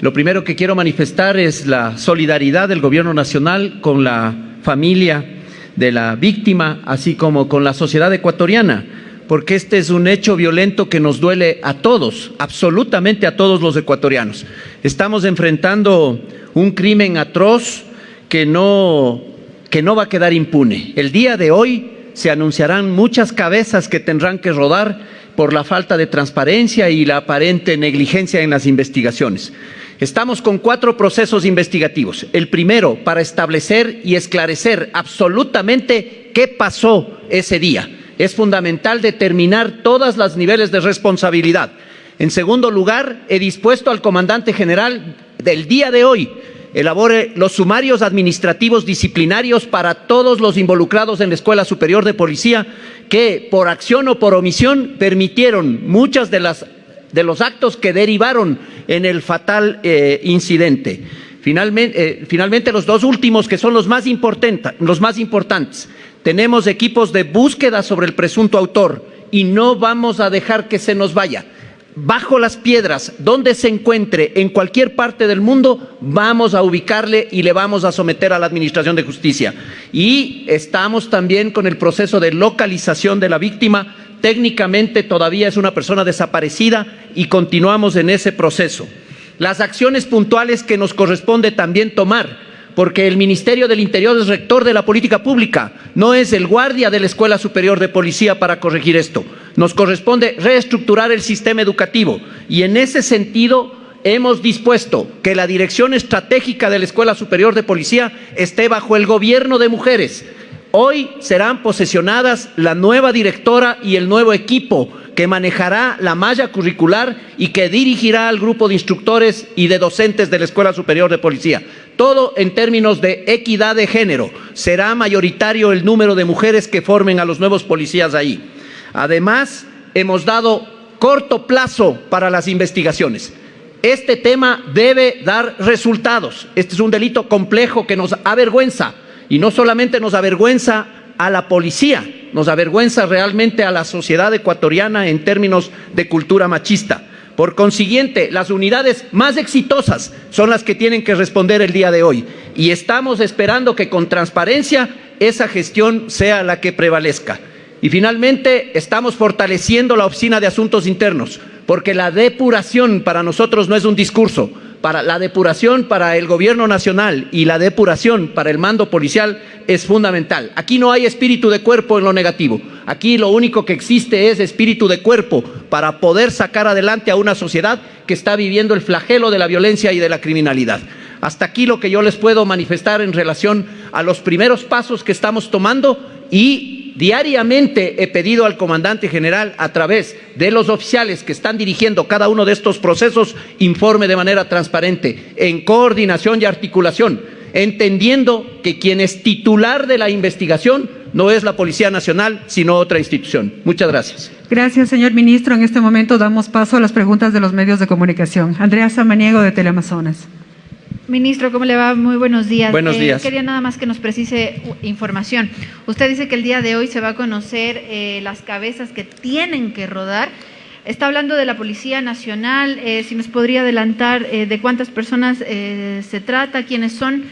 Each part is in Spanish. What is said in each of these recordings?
Lo primero que quiero manifestar es la solidaridad del Gobierno Nacional con la familia de la víctima, así como con la sociedad ecuatoriana, porque este es un hecho violento que nos duele a todos, absolutamente a todos los ecuatorianos. Estamos enfrentando un crimen atroz que no, que no va a quedar impune. El día de hoy se anunciarán muchas cabezas que tendrán que rodar por la falta de transparencia y la aparente negligencia en las investigaciones. Estamos con cuatro procesos investigativos. El primero, para establecer y esclarecer absolutamente qué pasó ese día. Es fundamental determinar todos los niveles de responsabilidad. En segundo lugar, he dispuesto al comandante general del día de hoy elabore los sumarios administrativos disciplinarios para todos los involucrados en la Escuela Superior de Policía que por acción o por omisión permitieron muchas de las de los actos que derivaron en el fatal eh, incidente. Finalmente, eh, finalmente, los dos últimos, que son los más, los más importantes. Tenemos equipos de búsqueda sobre el presunto autor y no vamos a dejar que se nos vaya bajo las piedras, donde se encuentre en cualquier parte del mundo, vamos a ubicarle y le vamos a someter a la Administración de Justicia. Y estamos también con el proceso de localización de la víctima. Técnicamente todavía es una persona desaparecida y continuamos en ese proceso. Las acciones puntuales que nos corresponde también tomar porque el Ministerio del Interior es rector de la política pública, no es el guardia de la Escuela Superior de Policía para corregir esto. Nos corresponde reestructurar el sistema educativo y en ese sentido hemos dispuesto que la dirección estratégica de la Escuela Superior de Policía esté bajo el gobierno de mujeres. Hoy serán posesionadas la nueva directora y el nuevo equipo que manejará la malla curricular y que dirigirá al grupo de instructores y de docentes de la Escuela Superior de Policía. Todo en términos de equidad de género. Será mayoritario el número de mujeres que formen a los nuevos policías ahí. Además, hemos dado corto plazo para las investigaciones. Este tema debe dar resultados. Este es un delito complejo que nos avergüenza y no solamente nos avergüenza a la policía, nos avergüenza realmente a la sociedad ecuatoriana en términos de cultura machista. Por consiguiente, las unidades más exitosas son las que tienen que responder el día de hoy y estamos esperando que con transparencia esa gestión sea la que prevalezca. Y finalmente, estamos fortaleciendo la Oficina de Asuntos Internos, porque la depuración para nosotros no es un discurso, para la depuración para el gobierno nacional y la depuración para el mando policial es fundamental. Aquí no hay espíritu de cuerpo en lo negativo. Aquí lo único que existe es espíritu de cuerpo para poder sacar adelante a una sociedad que está viviendo el flagelo de la violencia y de la criminalidad. Hasta aquí lo que yo les puedo manifestar en relación a los primeros pasos que estamos tomando y Diariamente he pedido al comandante general, a través de los oficiales que están dirigiendo cada uno de estos procesos, informe de manera transparente, en coordinación y articulación, entendiendo que quien es titular de la investigación no es la Policía Nacional, sino otra institución. Muchas gracias. Gracias, señor ministro. En este momento damos paso a las preguntas de los medios de comunicación. Andrea Samaniego, de Teleamazonas. Ministro, ¿cómo le va? Muy buenos días. Buenos eh, días. quería nada más que nos precise información. Usted dice que el día de hoy se va a conocer eh, las cabezas que tienen que rodar. Está hablando de la Policía Nacional. Eh, si nos podría adelantar de cuántas personas se trata, quiénes son.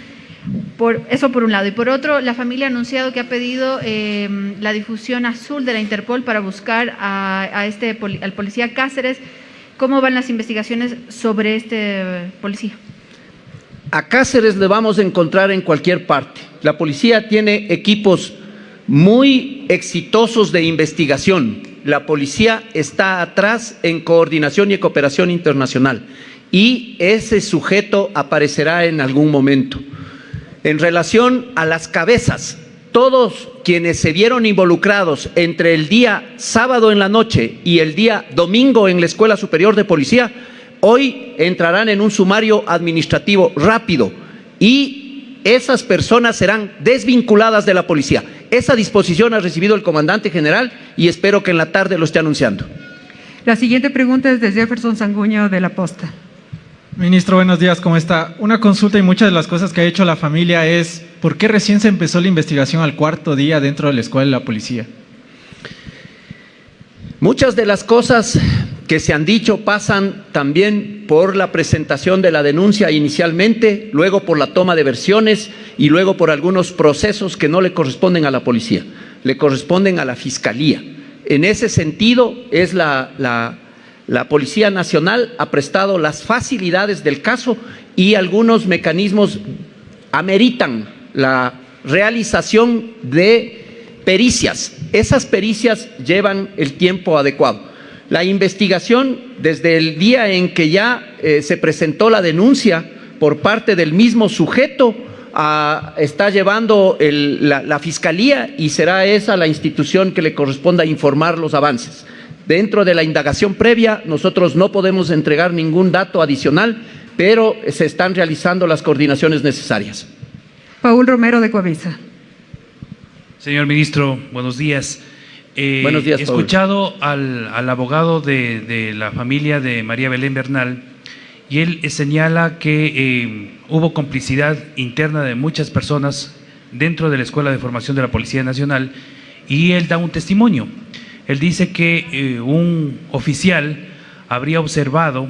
Por, eso por un lado. Y por otro, la familia ha anunciado que ha pedido la difusión azul de la Interpol para buscar a, este, al policía Cáceres. ¿Cómo van las investigaciones sobre este policía? A Cáceres le vamos a encontrar en cualquier parte. La policía tiene equipos muy exitosos de investigación. La policía está atrás en coordinación y cooperación internacional y ese sujeto aparecerá en algún momento. En relación a las cabezas, todos quienes se vieron involucrados entre el día sábado en la noche y el día domingo en la Escuela Superior de Policía hoy entrarán en un sumario administrativo rápido y esas personas serán desvinculadas de la policía. Esa disposición ha recibido el comandante general y espero que en la tarde lo esté anunciando. La siguiente pregunta es de Jefferson Sanguño de La Posta. Ministro, buenos días, ¿cómo está? Una consulta y muchas de las cosas que ha hecho la familia es ¿por qué recién se empezó la investigación al cuarto día dentro de la escuela de la policía? Muchas de las cosas que se han dicho pasan también por la presentación de la denuncia inicialmente, luego por la toma de versiones y luego por algunos procesos que no le corresponden a la policía, le corresponden a la fiscalía. En ese sentido, es la, la, la Policía Nacional ha prestado las facilidades del caso y algunos mecanismos ameritan la realización de pericias. Esas pericias llevan el tiempo adecuado. La investigación, desde el día en que ya eh, se presentó la denuncia por parte del mismo sujeto, a, está llevando el, la, la Fiscalía y será esa la institución que le corresponda informar los avances. Dentro de la indagación previa, nosotros no podemos entregar ningún dato adicional, pero se están realizando las coordinaciones necesarias. Paul Romero de Coavisa. Señor ministro, buenos días. Eh, Buenos días, He escuchado al, al abogado de, de la familia de María Belén Bernal y él eh, señala que eh, hubo complicidad interna de muchas personas dentro de la Escuela de Formación de la Policía Nacional y él da un testimonio. Él dice que eh, un oficial habría observado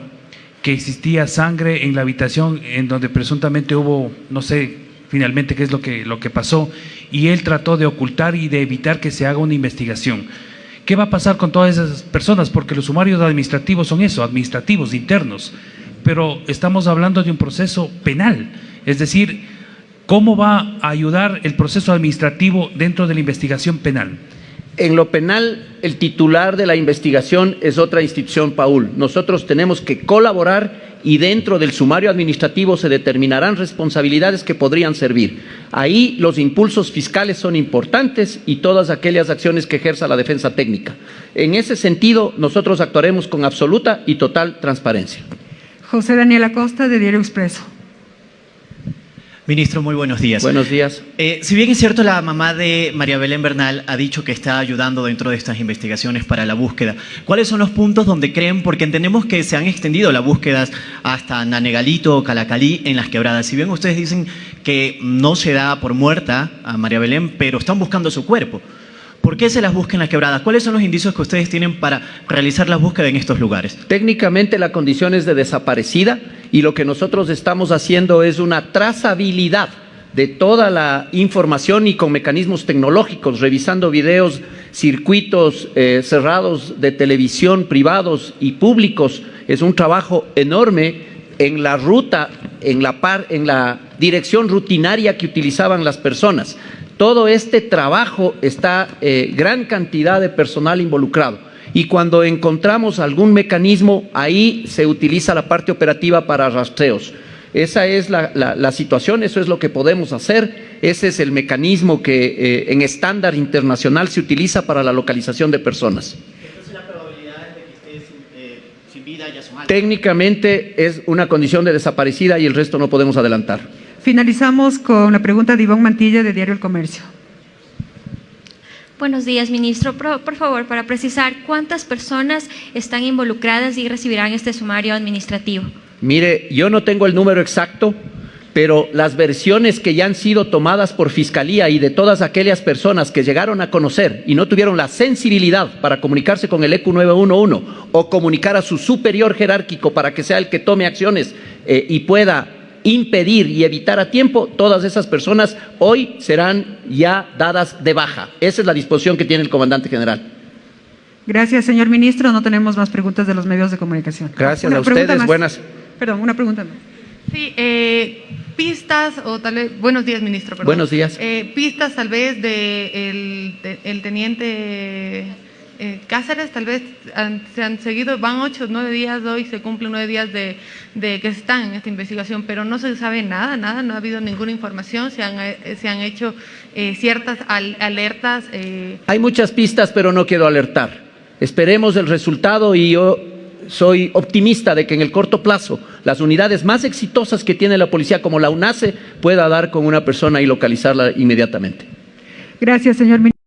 que existía sangre en la habitación en donde presuntamente hubo, no sé finalmente qué es lo que, lo que pasó, y él trató de ocultar y de evitar que se haga una investigación. ¿Qué va a pasar con todas esas personas? Porque los sumarios administrativos son eso, administrativos, internos, pero estamos hablando de un proceso penal, es decir, ¿cómo va a ayudar el proceso administrativo dentro de la investigación penal? En lo penal, el titular de la investigación es otra institución, Paul. Nosotros tenemos que colaborar y dentro del sumario administrativo se determinarán responsabilidades que podrían servir. Ahí los impulsos fiscales son importantes y todas aquellas acciones que ejerza la defensa técnica. En ese sentido, nosotros actuaremos con absoluta y total transparencia. José Daniel Acosta de Diario Expreso. Ministro, muy buenos días. Buenos días. Eh, si bien es cierto, la mamá de María Belén Bernal ha dicho que está ayudando dentro de estas investigaciones para la búsqueda. ¿Cuáles son los puntos donde creen? Porque entendemos que se han extendido las búsquedas hasta Nanegalito o Calacalí en las quebradas. Si bien ustedes dicen que no se da por muerta a María Belén, pero están buscando su cuerpo. ¿Por qué se las busca en las quebradas? ¿Cuáles son los indicios que ustedes tienen para realizar las búsquedas en estos lugares? Técnicamente la condición es de desaparecida y lo que nosotros estamos haciendo es una trazabilidad de toda la información y con mecanismos tecnológicos, revisando videos, circuitos eh, cerrados de televisión, privados y públicos. Es un trabajo enorme en la ruta, en la, par, en la dirección rutinaria que utilizaban las personas. Todo este trabajo está eh, gran cantidad de personal involucrado y cuando encontramos algún mecanismo, ahí se utiliza la parte operativa para rastreos. Esa es la, la, la situación, eso es lo que podemos hacer, ese es el mecanismo que eh, en estándar internacional se utiliza para la localización de personas. Entonces, las probabilidades de que esté sin, eh, sin vida ya son altas. Técnicamente es una condición de desaparecida y el resto no podemos adelantar. Finalizamos con la pregunta de Iván Mantilla de Diario El Comercio. Buenos días, ministro. Por, por, favor, para precisar, ¿cuántas personas están involucradas y recibirán este sumario administrativo? Mire, yo no tengo el número exacto, pero las versiones que ya han sido tomadas por Fiscalía y de todas aquellas personas que llegaron a conocer y no tuvieron la sensibilidad para comunicarse con el ECU 911 o comunicar a su superior jerárquico para que sea el que tome acciones eh, y pueda impedir y evitar a tiempo, todas esas personas hoy serán ya dadas de baja. Esa es la disposición que tiene el comandante general. Gracias, señor ministro. No tenemos más preguntas de los medios de comunicación. Gracias Una a ustedes. más. Buenas. Perdón, una pregunta más. Sí, eh, pistas o tal vez, buenos días ministro, perdón. Buenos días. Eh, pistas tal vez de el, de- el teniente eh, Cáceres, tal vez han- se han seguido, van ocho, nueve días, hoy se cumplen nueve días de, de que están en esta investigación, pero no se sabe nada, nada, no ha habido ninguna información, se han, eh, se han hecho eh, ciertas al- alertas. eh, Hay muchas pistas, pero no quiero alertar. Esperemos el resultado y yo soy optimista de que en el corto plazo las unidades más exitosas que tiene la policía, como la UNACE, pueda dar con una persona y localizarla inmediatamente. Gracias, señor ministro.